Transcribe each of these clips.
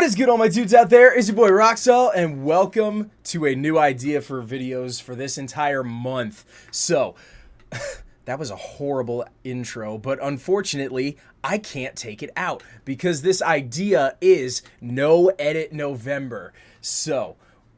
What is good, all my dudes out there? It's your boy Roxel, and welcome to a new idea for videos for this entire month. So, that was a horrible intro, but unfortunately, I can't take it out because this idea is no edit November. So,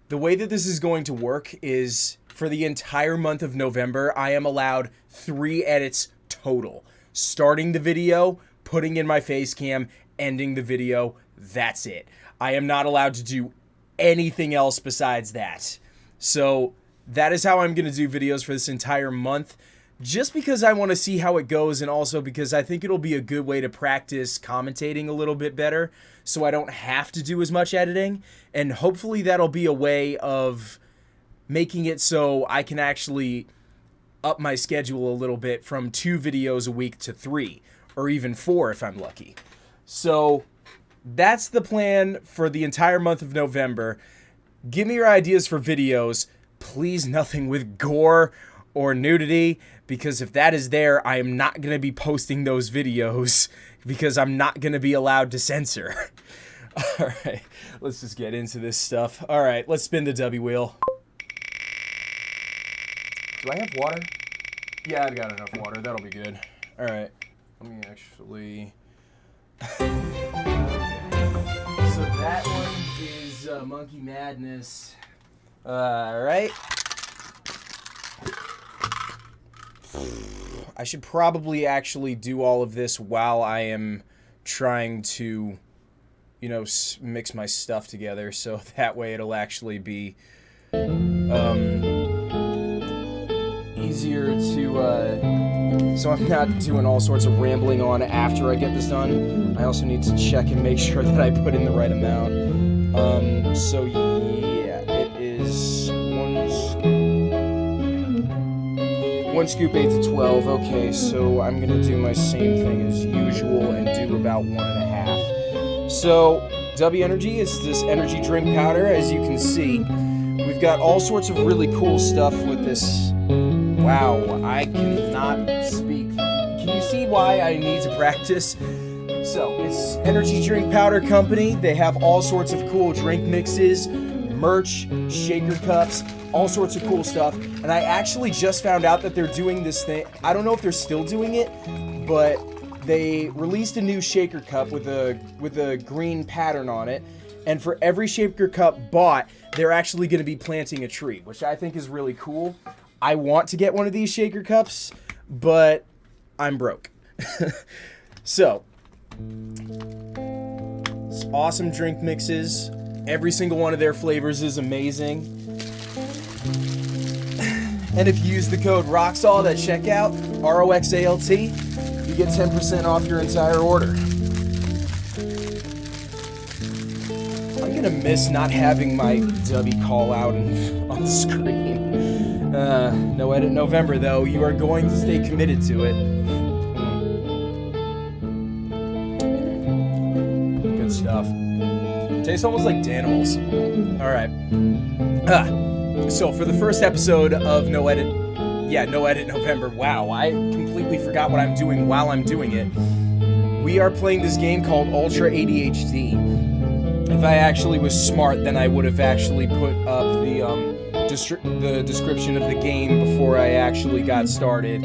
the way that this is going to work is for the entire month of November, I am allowed three edits total. Starting the video, putting in my face cam, ending the video, that's it. I am not allowed to do anything else besides that. So that is how I'm going to do videos for this entire month. Just because I want to see how it goes and also because I think it'll be a good way to practice commentating a little bit better so I don't have to do as much editing. And hopefully that'll be a way of making it so I can actually up my schedule a little bit from two videos a week to three or even four if I'm lucky. So that's the plan for the entire month of November. Give me your ideas for videos. Please, nothing with gore or nudity, because if that is there, I am not going to be posting those videos because I'm not going to be allowed to censor. All right, let's just get into this stuff. All right, let's spin the W wheel. Do I have water? Yeah, I've got enough water. That'll be good. All right, let me actually. That one is uh, Monkey Madness. All right. I should probably actually do all of this while I am trying to, you know, mix my stuff together, so that way it'll actually be um, easier to. Uh, so I'm not doing all sorts of rambling on after I get this done. I also need to check and make sure that I put in the right amount. Um, so yeah, it is one scoop, one scoop 8 to 12. Okay, so I'm going to do my same thing as usual and do about one and a half. So W Energy is this energy drink powder, as you can see. We've got all sorts of really cool stuff with this Wow, I cannot speak. Can you see why I need to practice? So, it's Energy Drink Powder Company. They have all sorts of cool drink mixes, merch, shaker cups, all sorts of cool stuff. And I actually just found out that they're doing this thing. I don't know if they're still doing it, but they released a new shaker cup with a with a green pattern on it. And for every shaker cup bought, they're actually going to be planting a tree, which I think is really cool. I want to get one of these shaker cups, but I'm broke. so, it's awesome drink mixes. Every single one of their flavors is amazing. And if you use the code ROXALT at checkout, R-O-X-A-L-T, you get 10% off your entire order. I'm gonna miss not having my W call out on the screen. Uh, no edit November, though. You are going to stay committed to it. Good stuff. Tastes almost like Danimals. Alright. Ah. So, for the first episode of No Edit... Yeah, No Edit November. Wow, I completely forgot what I'm doing while I'm doing it. We are playing this game called Ultra ADHD. If I actually was smart, then I would have actually put up the, description of the game before I actually got started.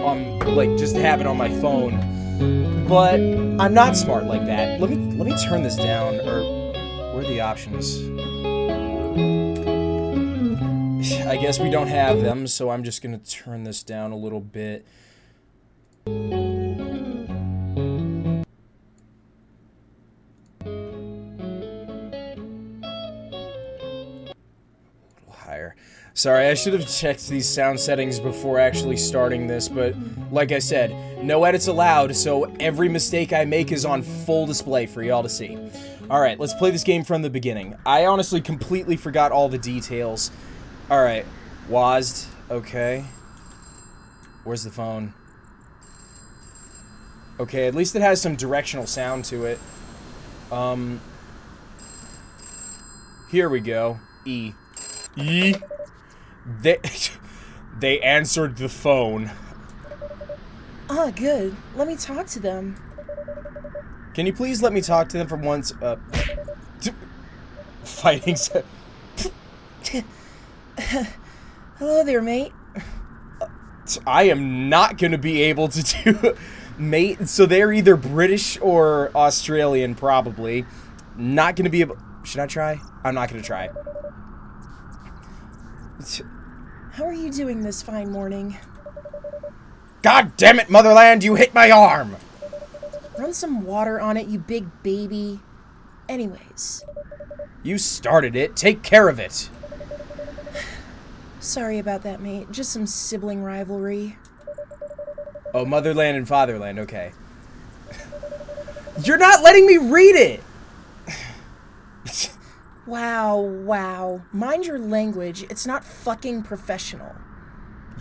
Um, like just have it on my phone. But I'm not smart like that. Let me let me turn this down. Or where are the options? I guess we don't have them, so I'm just gonna turn this down a little bit. Sorry, I should have checked these sound settings before actually starting this, but like I said, no edits allowed, so every mistake I make is on full display for y'all to see. Alright, let's play this game from the beginning. I honestly completely forgot all the details. Alright, WASD, okay. Where's the phone? Okay, at least it has some directional sound to it. Um, here we go. E. E. They they answered the phone. Oh, good. Let me talk to them. Can you please let me talk to them for once? Uh, Fighting. Hello there, mate. I am not going to be able to do mate. So they're either British or Australian, probably. Not going to be able. Should I try? I'm not going to try. How are you doing this fine morning? God damn it, Motherland! You hit my arm. Run some water on it, you big baby. Anyways. You started it. Take care of it. Sorry about that, mate. Just some sibling rivalry. Oh, Motherland and Fatherland, okay. You're not letting me read it! Wow, wow. Mind your language. It's not fucking professional.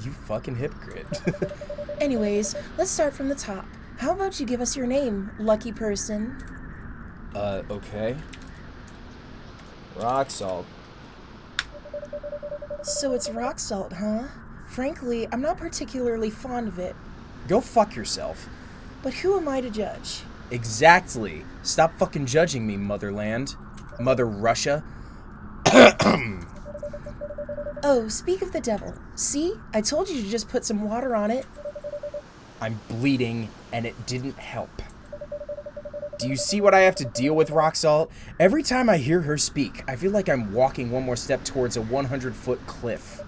You fucking hypocrite. Anyways, let's start from the top. How about you give us your name, lucky person? Uh, okay. Rock salt. So it's rock salt, huh? Frankly, I'm not particularly fond of it. Go fuck yourself. But who am I to judge? Exactly. Stop fucking judging me, Motherland. Mother Russia. oh, speak of the devil. See? I told you to just put some water on it. I'm bleeding, and it didn't help. Do you see what I have to deal with, Rock Salt? Every time I hear her speak, I feel like I'm walking one more step towards a 100-foot cliff.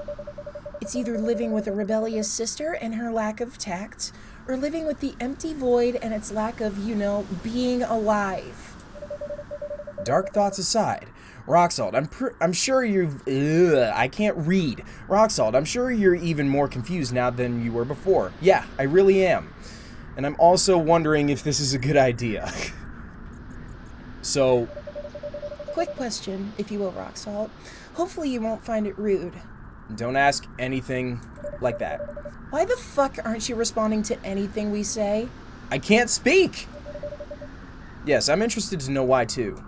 It's either living with a rebellious sister and her lack of tact, or living with the empty void and its lack of, you know, being alive. Dark thoughts aside, Rock Salt, I'm I'm sure you've ugh, I can't read. Rock Salt, I'm sure you're even more confused now than you were before. Yeah, I really am. And I'm also wondering if this is a good idea. so quick question, if you will, Rock Salt. Hopefully you won't find it rude. Don't ask anything like that. Why the fuck aren't you responding to anything we say? I can't speak! Yes, I'm interested to know why too.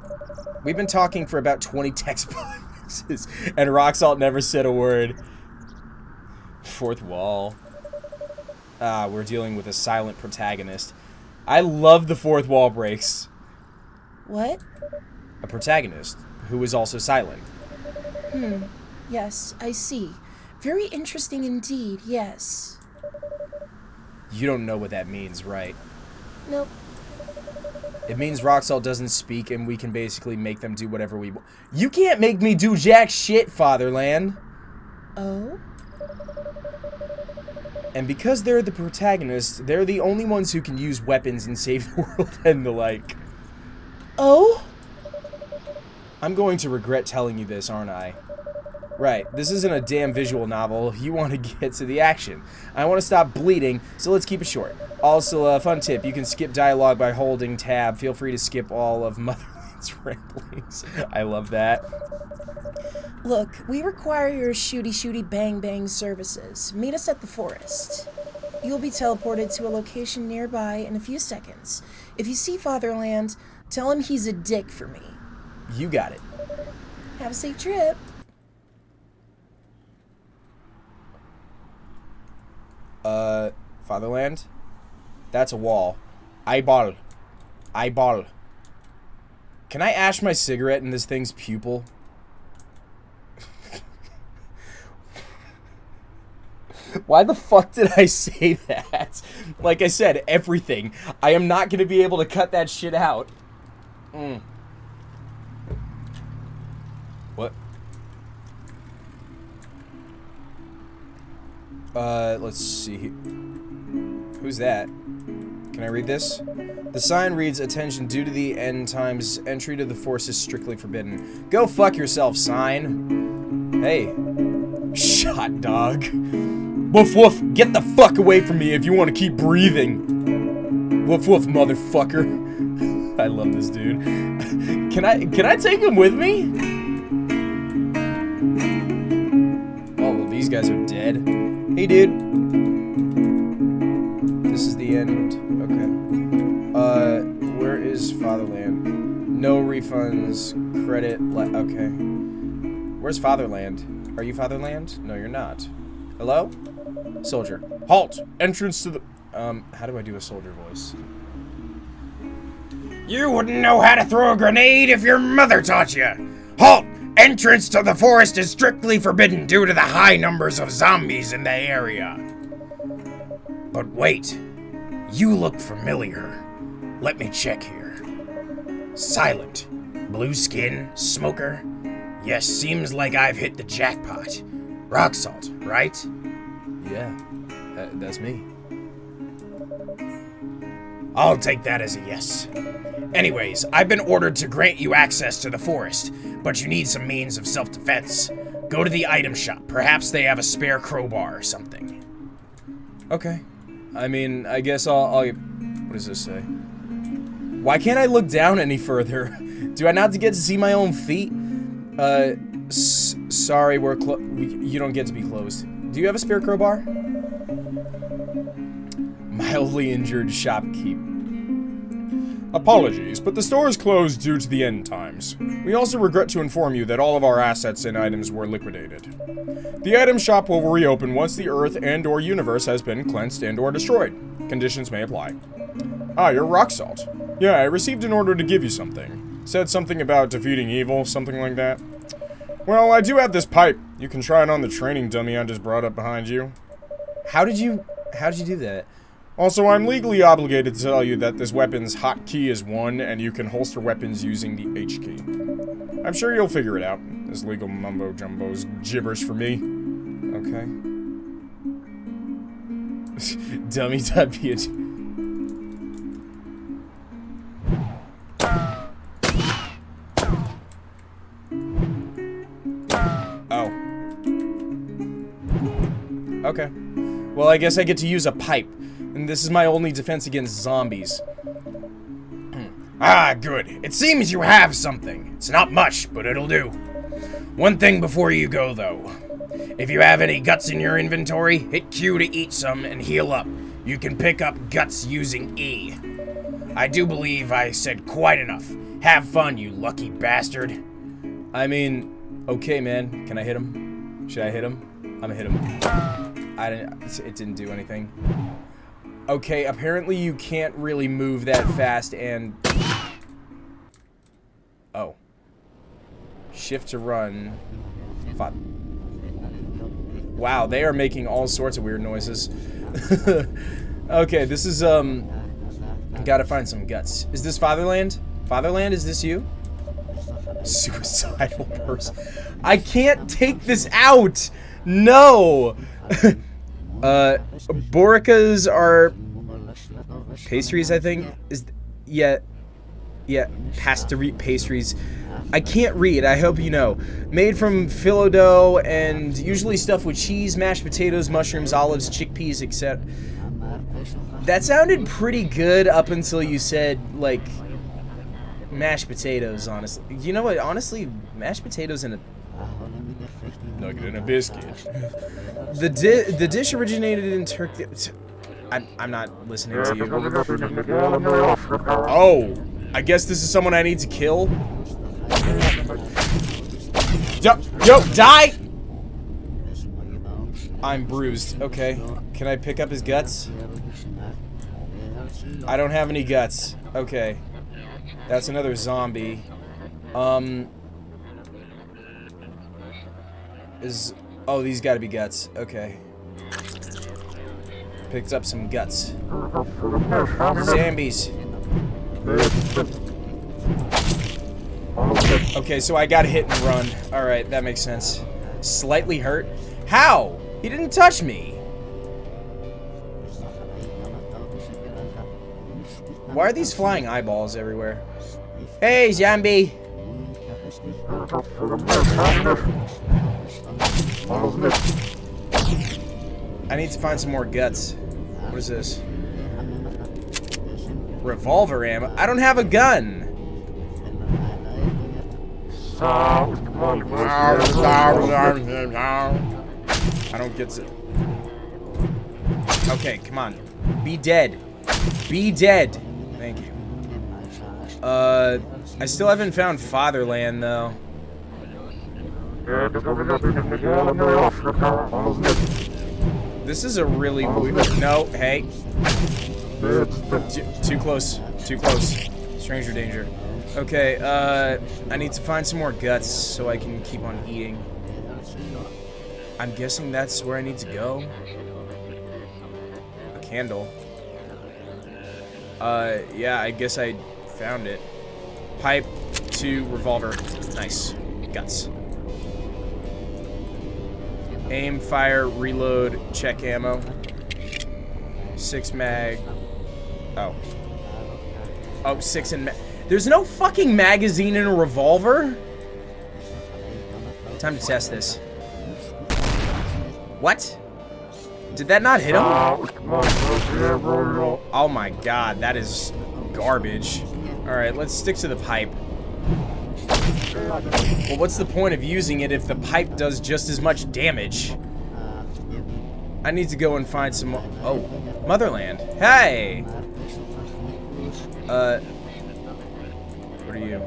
We've been talking for about 20 text boxes, and Rock Salt never said a word. Fourth wall. Ah, we're dealing with a silent protagonist. I love the fourth wall breaks. What? A protagonist, who is also silent. Hmm. Yes, I see. Very interesting indeed, yes. You don't know what that means, right? Nope. It means Rock Salt doesn't speak and we can basically make them do whatever we want. You can't make me do jack shit, Fatherland. Oh? And because they're the protagonists, they're the only ones who can use weapons and save the world and the like. Oh? I'm going to regret telling you this, aren't I? Right, this isn't a damn visual novel. You want to get to the action. I want to stop bleeding, so let's keep it short. Also, a fun tip, you can skip dialogue by holding tab. Feel free to skip all of Motherland's ramblings. I love that. Look, we require your shooty shooty bang bang services. Meet us at the forest. You'll be teleported to a location nearby in a few seconds. If you see Fatherland, tell him he's a dick for me. You got it. Have a safe trip. Uh, Fatherland? That's a wall. Eyeball. Eyeball. Can I ash my cigarette in this thing's pupil? Why the fuck did I say that? Like I said, everything. I am not going to be able to cut that shit out. Mm. What? Uh, let's see. Who's that? Can I read this? The sign reads, Attention, due to the end times, entry to the force is strictly forbidden. Go fuck yourself, sign. Hey. Shot dog. Woof woof, get the fuck away from me if you want to keep breathing. Woof woof, motherfucker. I love this dude. Can I can I take him with me? Oh, well, these guys are dead. Hey, dude. Refunds. Credit. okay. Where's Fatherland? Are you Fatherland? No, you're not. Hello? Soldier. Halt! Entrance to the... Um, how do I do a soldier voice? You wouldn't know how to throw a grenade if your mother taught you. Halt! Entrance to the forest is strictly forbidden due to the high numbers of zombies in the area. But wait, you look familiar. Let me check here. Silent, blue skin, smoker. Yes, seems like I've hit the jackpot. Rock salt, right? Yeah, that, that's me. I'll take that as a yes. Anyways, I've been ordered to grant you access to the forest, but you need some means of self defense. Go to the item shop. Perhaps they have a spare crowbar or something. Okay. I mean, I guess I'll, I'll. What does this say? Why can't I look down any further? Do I not get to see my own feet? Uh, sorry, we're clo- we, you don't get to be closed. Do you have a spare crowbar? Mildly injured shopkeep. Apologies, but the store is closed due to the end times. We also regret to inform you that all of our assets and items were liquidated. The item shop will reopen once the Earth and or universe has been cleansed and or destroyed. Conditions may apply. Ah, you're rock salt. Yeah, I received an order to give you something. Said something about defeating evil, something like that. Well, I do have this pipe. You can try it on the training dummy I just brought up behind you. How did you... How did you do that? Also, I'm legally obligated to tell you that this weapon's hotkey is 1, and you can holster weapons using the H key. I'm sure you'll figure it out. This legal mumbo-jumbo's gibberish for me. Okay. Dummy.ph. Well, I guess I get to use a pipe. And this is my only defense against zombies. ah, good. It seems you have something. It's not much, but it'll do. One thing before you go, though. If you have any guts in your inventory, hit Q to eat some and heal up. You can pick up guts using E. I do believe I said quite enough. Have fun, you lucky bastard. I mean, okay, man. Can I hit him? Should I hit him? I'm gonna hit him. I didn't. It didn't do anything. Okay, apparently you can't really move that fast and... Oh. Shift to run. Five. Wow, they are making all sorts of weird noises. okay, this is, um... Gotta find some guts. Is this Fatherland? Fatherland, is this you? Suicidal person. I can't take this out! No! Uh, Bourekas are pastries, I think. Is yeah, yeah, pastry pastries. I can't read. I hope you know. Made from phyllo dough and usually stuffed with cheese, mashed potatoes, mushrooms, olives, chickpeas, etc. That sounded pretty good up until you said like mashed potatoes. Honestly, you know what? Honestly, mashed potatoes in a nugget and a biscuit. the di the dish originated in Turkey. I'm, I'm not listening to you. Oh, I guess this is someone I need to kill. Yo, yo, die! I'm bruised. Okay. Can I pick up his guts? I don't have any guts. Okay. That's another zombie. Um, is... Oh, these gotta be guts. Okay. Picked up some guts. Zombies. Okay, so I got hit and run. Alright, that makes sense. Slightly hurt? How? He didn't touch me. Why are these flying eyeballs everywhere? Hey, zombie! I need to find some more guts. What is this? Revolver ammo? I don't have a gun! I don't get to... Okay, come on. Be dead. Be dead. Thank you. Uh, I still haven't found Fatherland, though. This is a really weird... No, hey. Too, too close. Too close. Stranger danger. Okay, uh, I need to find some more guts so I can keep on eating. I'm guessing that's where I need to go. A candle. Uh, yeah, I guess I found it. Pipe to revolver. Nice. Guts. Aim, fire, reload, check ammo. Six mag. Oh. Oh, six ma- There's no fucking magazine in a revolver? Time to test this. What? Did that not hit him? Oh my god, that is garbage. Alright, let's stick to the pipe. Well, what's the point of using it if the pipe does just as much damage? I need to go and find some... Oh, Motherland. Hey! Uh... What are you?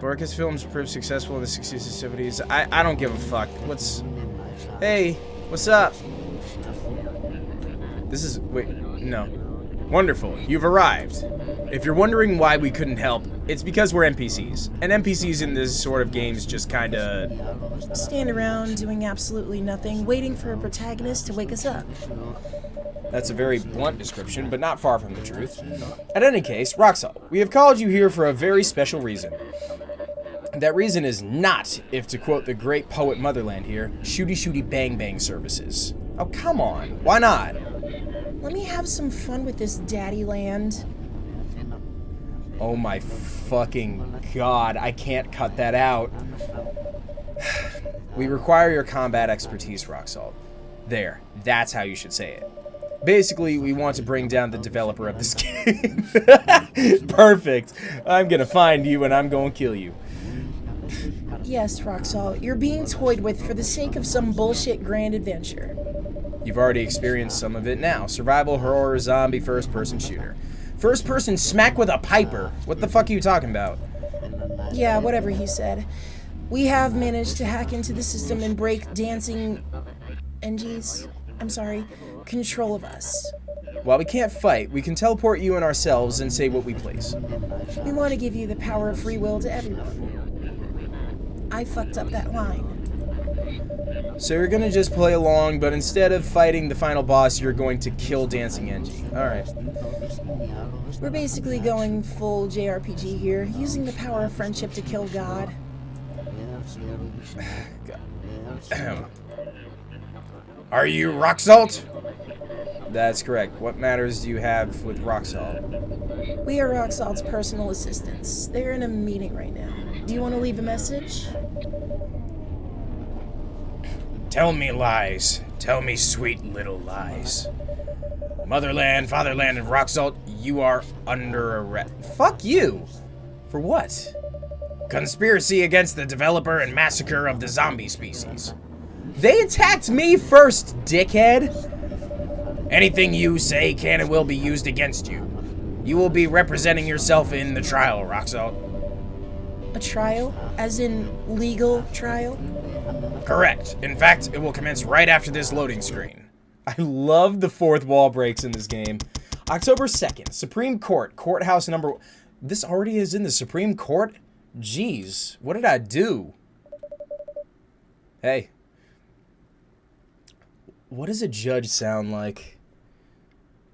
Bourekas films proved successful in the 60s and 70s. I, I don't give a fuck. What's... Hey, what's up? This is... Wait, no. Wonderful, you've arrived. If you're wondering why we couldn't help, it's because we're NPCs. And NPCs in this sort of games just kinda... Stand around doing absolutely nothing, waiting for a protagonist to wake us up. That's a very blunt description, but not far from the truth. At any case, Roxal, we have called you here for a very special reason. That reason is not, if to quote the great poet Motherland here, shooty shooty bang bang services. Oh, come on. Why not? Let me have some fun with this daddy land. Oh my fucking god, I can't cut that out. We require your combat expertise, Roxalt. There, that's how you should say it. Basically, we want to bring down the developer of this game. Perfect. I'm gonna find you and I'm gonna kill you. Yes, Roxal, you're being toyed with for the sake of some bullshit grand adventure. You've already experienced some of it now. Survival, horror, zombie, first-person shooter. First-person smack with a piper. What the fuck are you talking about? Yeah, whatever he said. We have managed to hack into the system and break dancing NG's, I'm sorry, control of us. While we can't fight, we can teleport you and ourselves and say what we please. We want to give you the power of free will to everyone. I fucked up that line. So you're gonna just play along, but instead of fighting the final boss, you're going to kill Dancing Engie. Alright. We're basically going full JRPG here, using the power of friendship to kill God. Are you rock salt? That's correct. What matters do you have with Roxal? We are Roxalt's personal assistants. They're in a meeting right now. Do you want to leave a message? Tell me lies. Tell me sweet little lies. Motherland, Fatherland, and Rock Salt, you are under arrest. Fuck you! For what? Conspiracy against the developer and massacre of the zombie species. They attacked me first, dickhead! Anything you say can and will be used against you. You will be representing yourself in the trial, Rock Salt. A trial? As in legal trial? Correct. In fact, it will commence right after this loading screen. I love the fourth wall breaks in this game. October 2nd, Supreme Court, courthouse number... This already is in the Supreme Court? Jeez, what did I do? Hey. What does a judge sound like?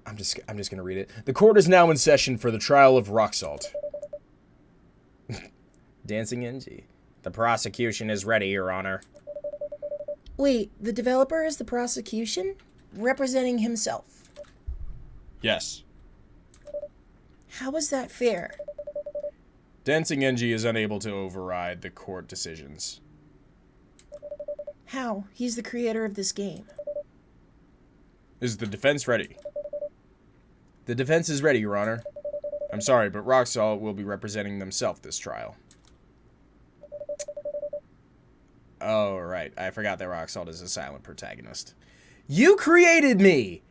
I'm just I'm just going to read it. The court is now in session for the trial of rock salt. Dancing NG. The prosecution is ready, Your Honor. Wait, the developer is the prosecution? Representing himself. Yes. How is that fair? Dancing NG is unable to override the court decisions. How? He's the creator of this game. Is the defense ready? The defense is ready, Your Honor. I'm sorry, but Roxal will be representing themselves this trial. Oh, right. I forgot that Roxalt is a silent protagonist. You created me!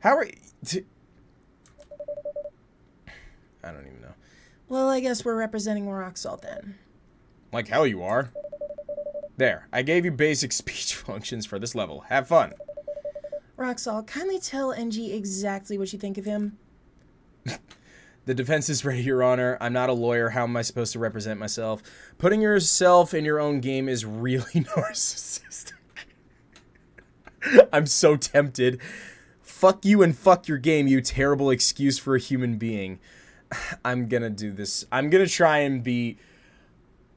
How are you... I don't even know. Well, I guess we're representing Roxalt then. Like hell you are. There, I gave you basic speech functions for this level. Have fun. Roxalt, kindly tell NG exactly what you think of him. The defense is ready, Your Honor. I'm not a lawyer. How am I supposed to represent myself? Putting yourself in your own game is really narcissistic. I'm so tempted. Fuck you and fuck your game, you terrible excuse for a human being. I'm gonna do this. I'm gonna try and be.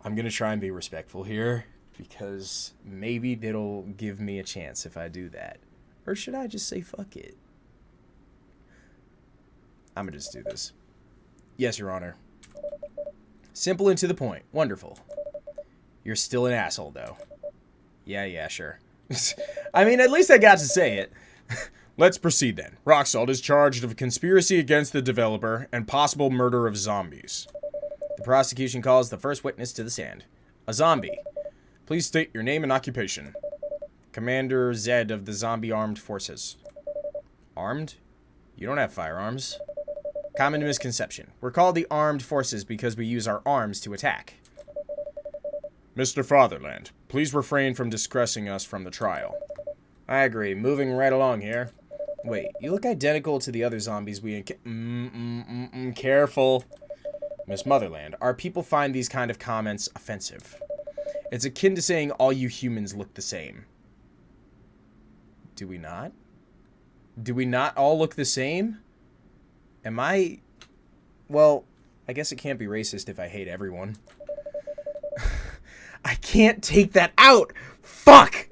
I'm gonna try and be respectful here because maybe it'll give me a chance if I do that. Or should I just say fuck it? I'm gonna just do this. Yes, Your Honor. Simple and to the point. Wonderful. You're still an asshole, though. Yeah, yeah, sure. I mean, at least I got to say it. Let's proceed then. Rock Salt is charged of conspiracy against the developer and possible murder of zombies. The prosecution calls the first witness to the stand. A zombie. Please state your name and occupation. Commander Zed of the Zombie Armed Forces. Armed? You don't have firearms. Common misconception. We're called the Armed Forces because we use our arms to attack. Mr. Fatherland, please refrain from discussing us from the trial. I agree. Moving right along here. Wait, you look identical to the other zombies we... Mm, mm, mm, mm, careful. Miss Motherland, our people find these kind of comments offensive. It's akin to saying all you humans look the same. Do we not? Do we not all look the same? Am I... Well, I guess it can't be racist if I hate everyone. I can't take that out! Fuck!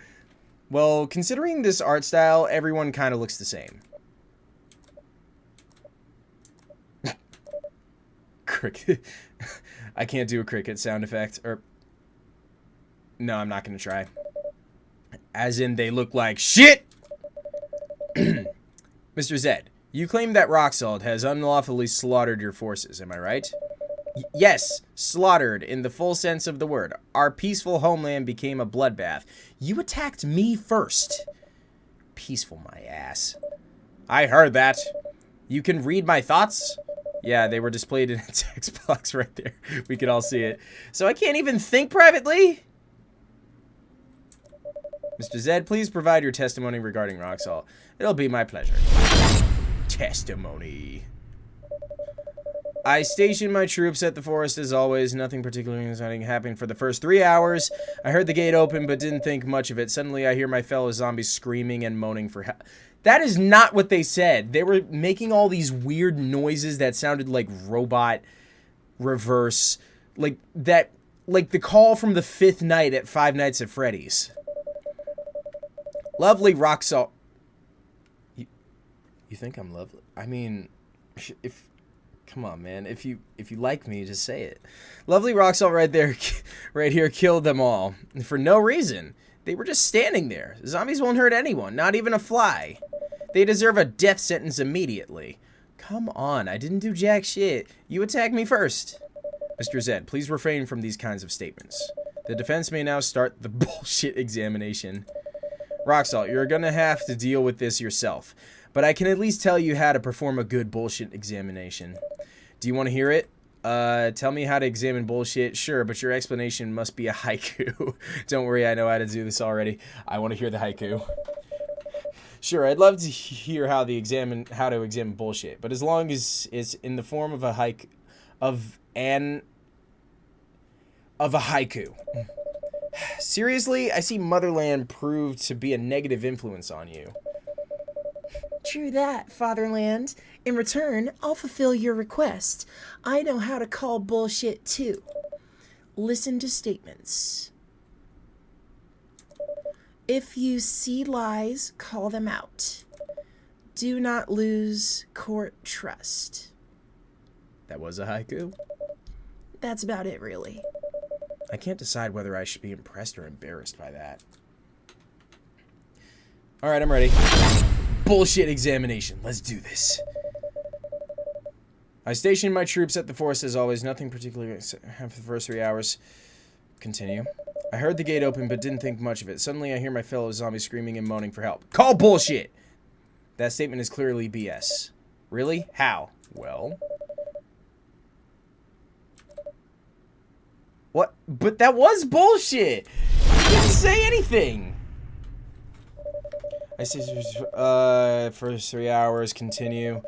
well, considering this art style, everyone kind of looks the same. cricket. I can't do a cricket sound effect. Or... No, I'm not going to try. As in, they look like shit! Mr. Zed, you claim that Roxalt has unlawfully slaughtered your forces, am I right? Y yes, slaughtered in the full sense of the word. Our peaceful homeland became a bloodbath. You attacked me first. Peaceful my ass. I heard that. You can read my thoughts? Yeah, they were displayed in a text box right there. We could all see it. So I can't even think privately? Mr. Zed, please provide your testimony regarding Roxalt. It'll be my pleasure testimony. I stationed my troops at the forest as always. Nothing particularly exciting happened for the first three hours. I heard the gate open but didn't think much of it. Suddenly I hear my fellow zombies screaming and moaning for help. That is not what they said. They were making all these weird noises that sounded like robot reverse. Like that, like the call from the fifth night at Five Nights at Freddy's. Lovely rock salt. You think I'm lovely? I mean, if come on, man. If you if you like me, just say it. Lovely rock right there, right here, killed them all for no reason. They were just standing there. Zombies won't hurt anyone, not even a fly. They deserve a death sentence immediately. Come on, I didn't do jack shit. You attacked me first. Mr. Zed, please refrain from these kinds of statements. The defense may now start the bullshit examination. Roxalt, you're gonna have to deal with this yourself but I can at least tell you how to perform a good bullshit examination. Do you want to hear it? Uh, tell me how to examine bullshit. Sure, but your explanation must be a haiku. Don't worry, I know how to do this already. I want to hear the haiku. Sure, I'd love to hear how the examine how to examine bullshit, but as long as it's in the form of a haiku, of an of a haiku. Seriously, I see Motherland proved to be a negative influence on you. True that, Fatherland. In return, I'll fulfill your request. I know how to call bullshit too. Listen to statements. If you see lies, call them out. Do not lose court trust. That was a haiku? That's about it, really. I can't decide whether I should be impressed or embarrassed by that. Alright, I'm ready bullshit examination. Let's do this. I stationed my troops at the forest as always. Nothing particular for the first three hours. Continue. I heard the gate open but didn't think much of it. Suddenly I hear my fellow zombies screaming and moaning for help. Call bullshit! That statement is clearly BS. Really? How? Well... What? But that was bullshit! You didn't say anything! I see, uh, first three hours, continue.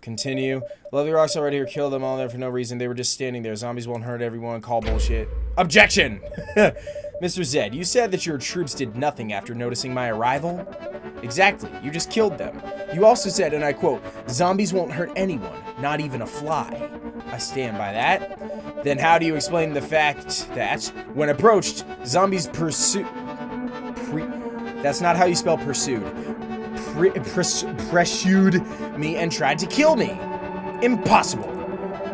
Continue. Lovely rocks already here. Kill them all there for no reason. They were just standing there. Zombies won't hurt everyone. Call bullshit. Objection! Mr. Zed, you said that your troops did nothing after noticing my arrival? Exactly. You just killed them. You also said, and I quote, zombies won't hurt anyone, not even a fly. I stand by that. Then how do you explain the fact that, when approached, zombies pursue... That's not how you spell pursued pre pres pursued me and tried to kill me. Impossible.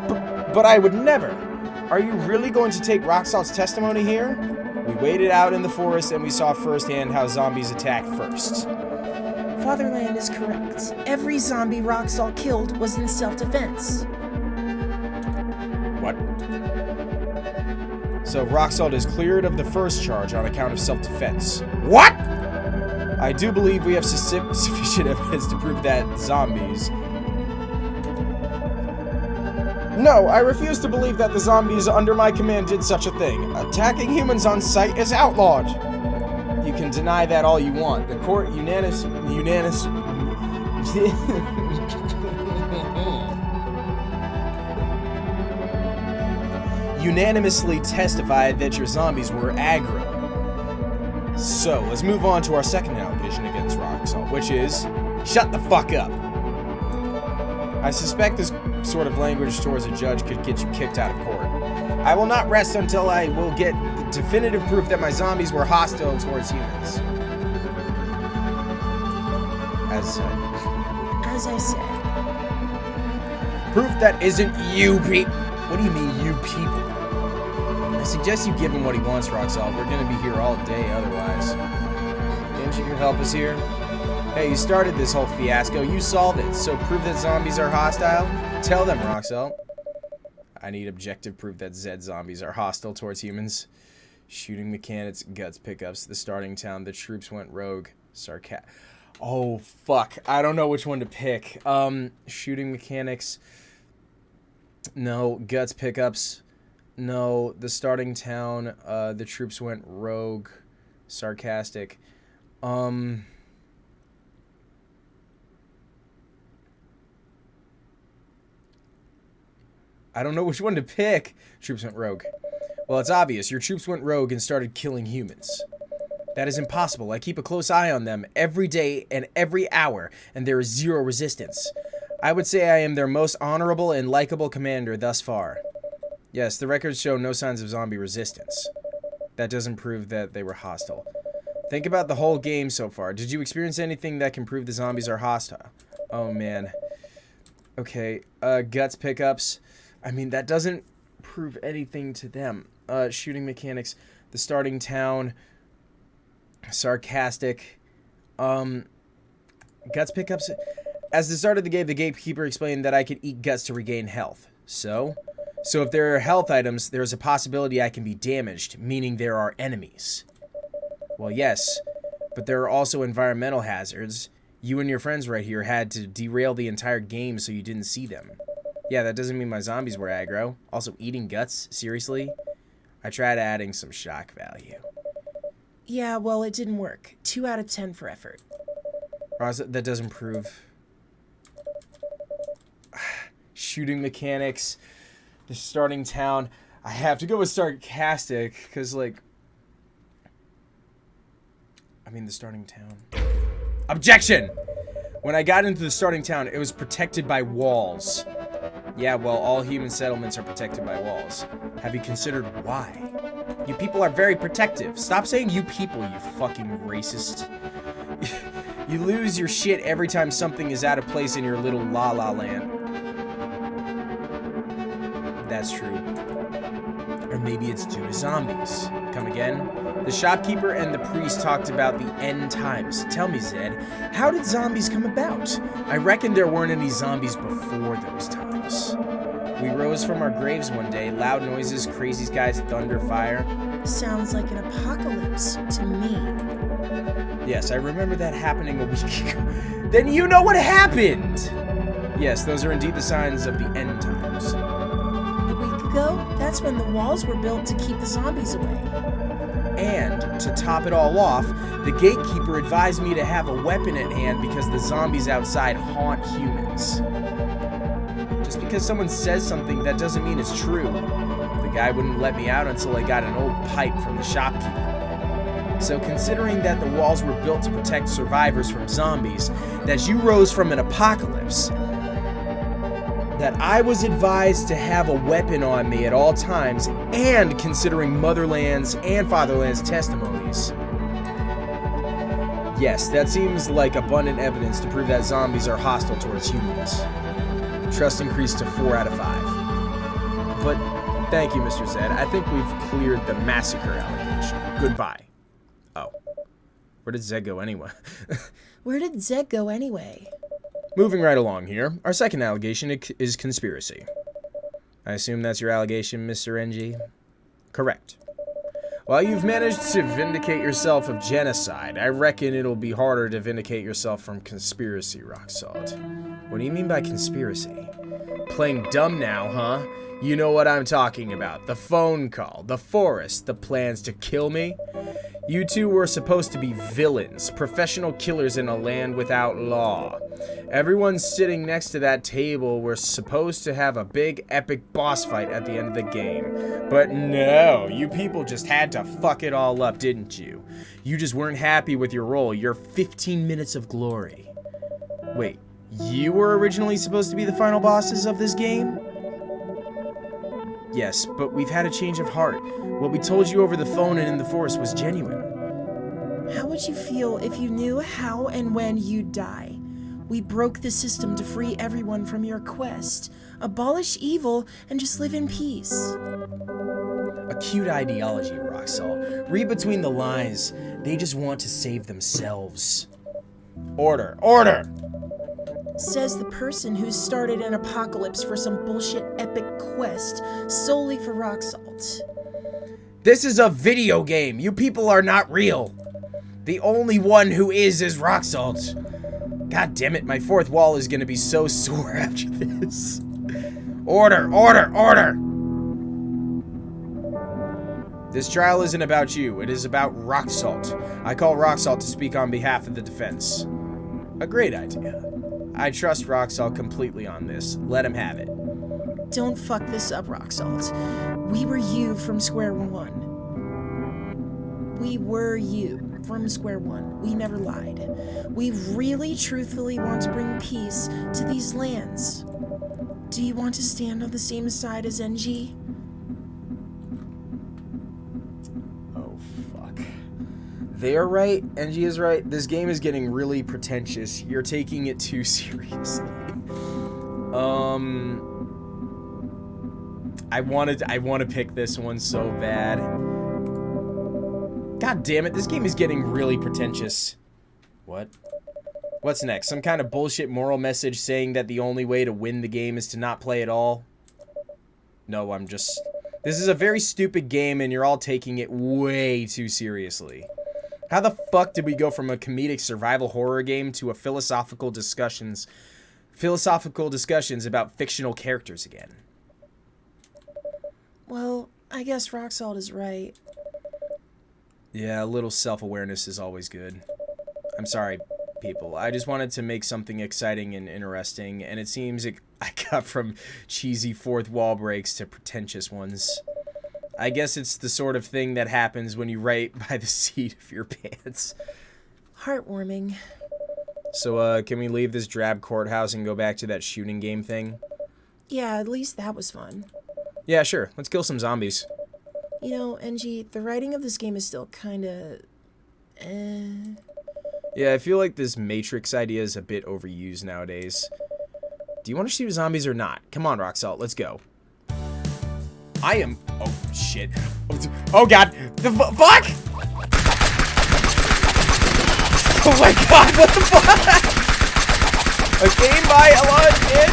B but I would never. Are you really going to take Rocksalt's testimony here? We waited out in the forest and we saw firsthand how zombies attack first. Fatherland is correct. Every zombie Roxalt killed was in self-defense. What? So Roxalt is cleared of the first charge on account of self-defense. What? I do believe we have sufficient evidence to prove that zombies... No, I refuse to believe that the zombies under my command did such a thing. Attacking humans on sight is outlawed. You can deny that all you want. The court unanimous... unanimous... unanimously testified that your zombies were aggro. So, let's move on to our second allegation against Roxalt, which is, shut the fuck up. I suspect this sort of language towards a judge could get you kicked out of court. I will not rest until I will get definitive proof that my zombies were hostile towards humans. As said. As I said. Proof that isn't you people. What do you mean, you people? Suggest you give him what he wants, Roxal. We're gonna be here all day otherwise. Can't you help us here? Hey, you started this whole fiasco. You solved it. So prove that zombies are hostile? Tell them, Roxalt. I need objective proof that Zed zombies are hostile towards humans. Shooting mechanics, guts pickups, the starting town, the troops went rogue. Sarcat. Oh, fuck. I don't know which one to pick. Um, shooting mechanics. No, guts pickups. No, the starting town, uh, the troops went rogue, sarcastic. Um, I don't know which one to pick. Troops went rogue. Well, it's obvious. Your troops went rogue and started killing humans. That is impossible. I keep a close eye on them every day and every hour, and there is zero resistance. I would say I am their most honorable and likable commander thus far. Yes, the records show no signs of zombie resistance. That doesn't prove that they were hostile. Think about the whole game so far. Did you experience anything that can prove the zombies are hostile? Oh, man. Okay, uh, guts pickups. I mean, that doesn't prove anything to them. Uh, shooting mechanics, the starting town, sarcastic. Um, guts pickups. As the start of the game, the gatekeeper explained that I could eat guts to regain health. So, so if there are health items, there is a possibility I can be damaged, meaning there are enemies. Well, yes, but there are also environmental hazards. You and your friends right here had to derail the entire game so you didn't see them. Yeah, that doesn't mean my zombies were aggro. Also, eating guts? Seriously? I tried adding some shock value. Yeah, well, it didn't work. Two out of ten for effort. Ross, that doesn't prove... Shooting mechanics the starting town. I have to go with sarcastic because, like, I mean, the starting town. Objection! When I got into the starting town, it was protected by walls. Yeah, well, all human settlements are protected by walls. Have you considered why? You people are very protective. Stop saying you people, you fucking racist. you lose your shit every time something is out of place in your little la-la land. That's true. Or maybe it's due to zombies. Come again? The shopkeeper and the priest talked about the end times. Tell me, Zed, how did zombies come about? I reckon there weren't any zombies before those times. We rose from our graves one day, loud noises, crazy skies, thunder, fire. Sounds like an apocalypse to me. Yes, I remember that happening a week ago. then you know what happened! Yes, those are indeed the signs of the end times. Ago, that's when the walls were built to keep the zombies away. And, to top it all off, the gatekeeper advised me to have a weapon at hand because the zombies outside haunt humans. Just because someone says something, that doesn't mean it's true. The guy wouldn't let me out until I got an old pipe from the shopkeeper. So considering that the walls were built to protect survivors from zombies, that you rose from an apocalypse, that I was advised to have a weapon on me at all times, and considering Motherland's and Fatherland's testimonies. Yes, that seems like abundant evidence to prove that zombies are hostile towards humans. Trust increased to 4 out of 5. But thank you, Mr. Zed. I think we've cleared the massacre allegation. Goodbye. Oh. Where did Zed go anyway? Where did Zed go anyway? Moving right along here, our second allegation is conspiracy. I assume that's your allegation, Mr. NG? Correct. While you've managed to vindicate yourself of genocide, I reckon it'll be harder to vindicate yourself from conspiracy, Rock Salt. What do you mean by conspiracy? Playing dumb now, huh? You know what I'm talking about. The phone call, the forest, the plans to kill me. You two were supposed to be villains, professional killers in a land without law. Everyone sitting next to that table were supposed to have a big epic boss fight at the end of the game. But no, you people just had to fuck it all up, didn't you? You just weren't happy with your role, your 15 minutes of glory. Wait, you were originally supposed to be the final bosses of this game? Yes, but we've had a change of heart. What we told you over the phone and in the forest was genuine. How would you feel if you knew how and when you'd die? We broke the system to free everyone from your quest, abolish evil, and just live in peace. A cute ideology, Rock Salt. Read between the lines. They just want to save themselves. Order! Order! Says the person who started an apocalypse for some bullshit epic quest solely for rock salt. This is a video game. You people are not real. The only one who is is rock salt. God damn it, my fourth wall is gonna be so sore after this. Order, order, order! This trial isn't about you, it is about Rock Salt. I call Rock Salt to speak on behalf of the defense. A great idea. I trust Rock Salt completely on this. Let him have it. Don't fuck this up, Rock Salt. We were you from square one. We were you from square one. We never lied. We really, truthfully want to bring peace to these lands. Do you want to stand on the same side as NG? Oh, fuck. They're right, NG is right. This game is getting really pretentious. You're taking it too seriously. um... I wanted I want to pick this one so bad. God damn it, this game is getting really pretentious. What? What's next? Some kind of bullshit moral message saying that the only way to win the game is to not play at all? No, I'm just... This is a very stupid game and you're all taking it way too seriously. How the fuck did we go from a comedic survival horror game to a philosophical discussions philosophical discussions about fictional characters again? Well, I guess rock salt is right. Yeah, a little self-awareness is always good. I'm sorry, people. I just wanted to make something exciting and interesting, and it seems it, I got from cheesy fourth wall breaks to pretentious ones. I guess it's the sort of thing that happens when you write by the seat of your pants. Heartwarming. So, uh, can we leave this drab courthouse and go back to that shooting game thing? Yeah, at least that was fun. Yeah, sure. Let's kill some zombies. You know, NG, the writing of this game is still kinda... Eh. Yeah, I feel like this Matrix idea is a bit overused nowadays. Do you want to shoot zombies or not? Come on, Rock Salt, let's go. I am... Oh, shit. Oh, God. The fuck? Oh, my God. What the fuck? A game by Alon and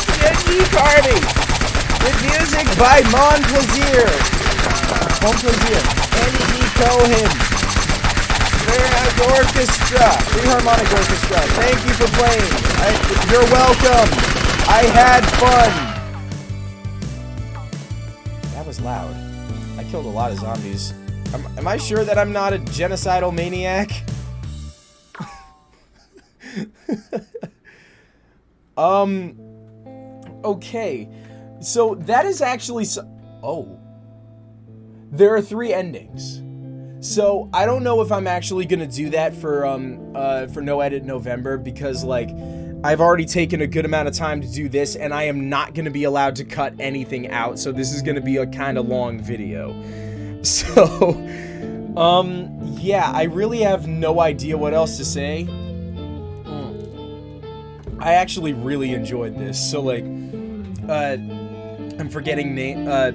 Carney. With music by Mon Plaisir. Mon Plaisir. Andy E. Cohen. Philharmonic Orchestra. Philharmonic Orchestra. Thank you for playing. I, you're welcome. I had fun. That was loud. I killed a lot of zombies. Am, am I sure that I'm not a genocidal maniac? um. Okay. So that is actually so- oh. There are three endings. So I don't know if I'm actually gonna do that for um uh for no edit November because like I've already taken a good amount of time to do this and I am not gonna be allowed to cut anything out. So this is gonna be a kind of long video. So um yeah, I really have no idea what else to say. Mm. I actually really enjoyed this. So like uh I'm forgetting name uh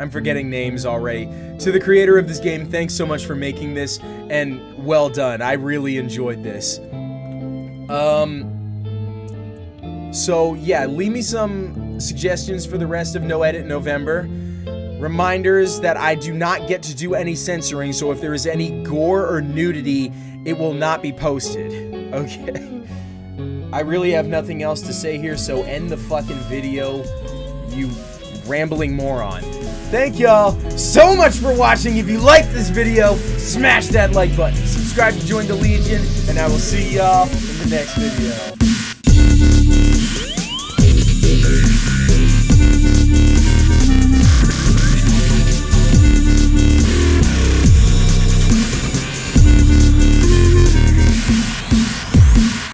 I'm forgetting names already. To the creator of this game, thanks so much for making this and well done. I really enjoyed this. Um so yeah, leave me some suggestions for the rest of No Edit November. Reminders that I do not get to do any censoring, so if there is any gore or nudity, it will not be posted. Okay. I really have nothing else to say here, so end the fucking video, you rambling moron. Thank y'all so much for watching. If you liked this video, smash that like button. Subscribe to join the Legion, and I will see y'all in the next video.